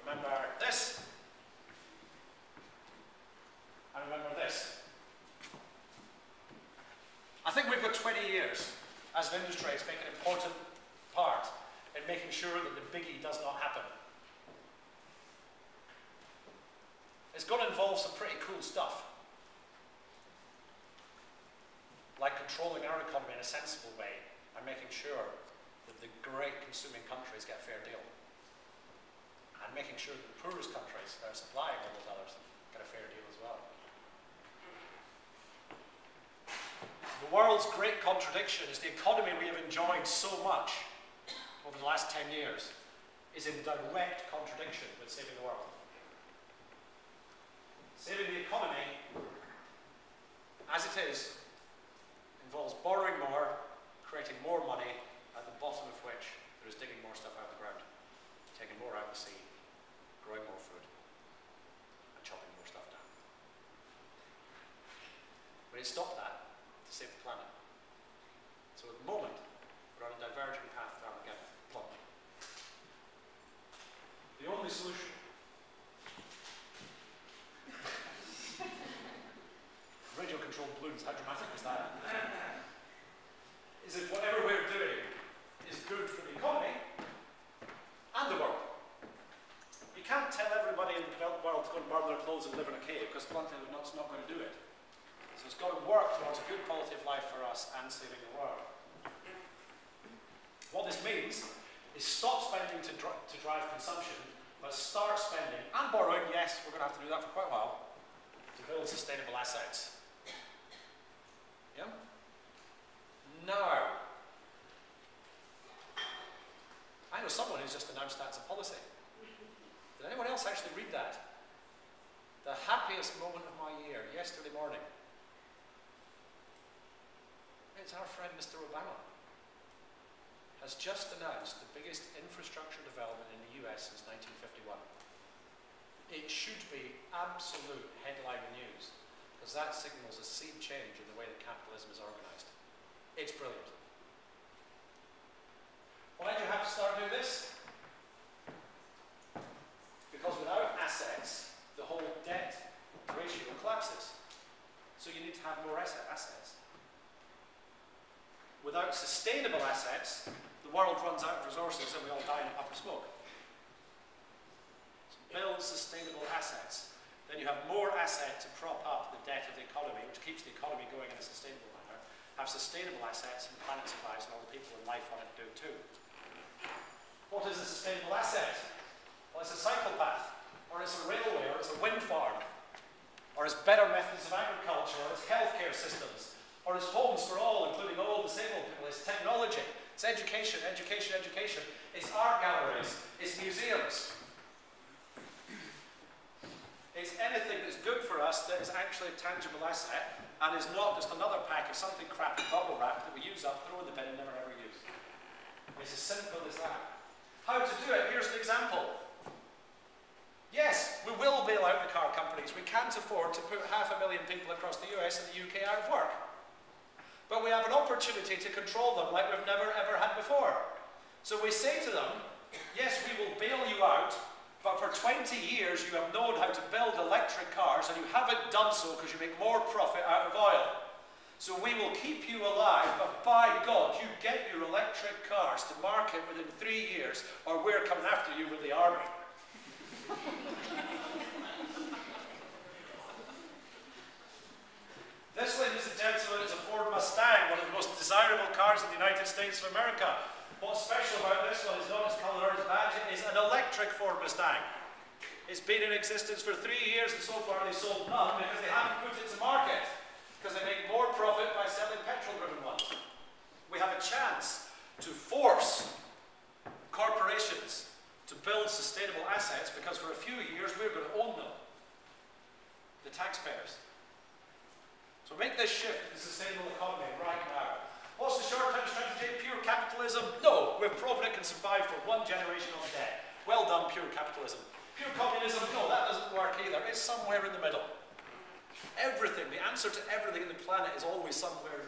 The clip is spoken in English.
Remember this. And remember this. I think we've got 20 years as an industry to make an important part in making sure that the biggie does not happen. It's going to involve some pretty cool stuff. Like controlling our economy in a sensible way and making sure that the great consuming countries get a fair deal. And making sure that the poorest countries that are supplying all those others get a fair deal as well. The world's great contradiction is the economy we have enjoyed so much over the last 10 years is in direct contradiction with saving the world. Saving the economy, as it is, involves borrowing more, creating more money, at the bottom of which there is digging more stuff out of the ground, taking more out of the sea, growing more food, and chopping more stuff down. We need to stop that to save the planet. So at the moment, we're on a diverging path to Armageddon. The only solution radio controlled balloons, how dramatic is that? is if whatever we're doing is good for the economy and the world. You can't tell everybody in the developed world to go and burn their clothes and live in a cave because bluntly not, not going to do it. It's got to work towards a good quality of life for us and saving the world. What this means is stop spending to, to drive consumption, but start spending and borrowing, yes, we're going to have to do that for quite a while, to build sustainable assets. Yeah? Now, I know someone who's just announced that as a policy. Did anyone else actually read that? The happiest moment of my year, yesterday morning. Our friend Mr. Obama has just announced the biggest infrastructure development in the US since 1951. It should be absolute headline news because that signals a sea change in the way that capitalism is organized. It's brilliant. Why do you have to start doing this? Because without assets, the whole debt ratio collapses. So you need to have more asset assets. Without sustainable assets, the world runs out of resources and we all die in a puff of smoke. So build sustainable assets then you have more asset to prop up the debt of the economy, which keeps the economy going in a sustainable manner. Have sustainable assets, and the planet survives, and all the people in life on it do too. What is a sustainable asset? Well, it's a cycle path, or it's a railway, or it's a wind farm, or it's better methods of agriculture, or it's healthcare systems, or it's homes for all, including all disabled people, it's technology, it's education, education, education, it's art galleries, it's museums, It's anything that's good for us that is actually a tangible asset and is not just another pack of something crappy bubble wrap that we use up, throw in the bin and never ever use. It's as simple as that. How to do it? Here's an example. Yes, we will bail out the car companies. We can't afford to put half a million people across the US and the UK out of work. But we have an opportunity to control them like we've never ever had before. So we say to them, yes, we will bail you out, but for 20 years you have known how to build electric cars and you haven't done so because you make more profit out of oil. So we will keep you alive, but by God, you get your electric cars to market within three years or we're coming after you with the army. this, ladies and gentlemen, is a Ford Mustang, one of the desirable cars in the United States of America. What's special about this one is not its colour or its badge, it is an electric Ford Mustang. It's been in existence for three years and so far they sold none because they haven't put it to market. Because they make more profit by selling petrol-driven ones. We have a chance to force corporations to build sustainable assets because for a few years we're going to own them. The taxpayers. So make this shift to the sustainable economy right now. What's the short-term strategy? Pure capitalism? No, we've proven it can survive for one generation on debt. Well done, pure capitalism. Pure communism? No, that doesn't work either. It's somewhere in the middle. Everything, the answer to everything in the planet is always somewhere